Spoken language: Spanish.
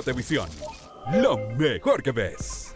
Patevisión, lo mejor que ves.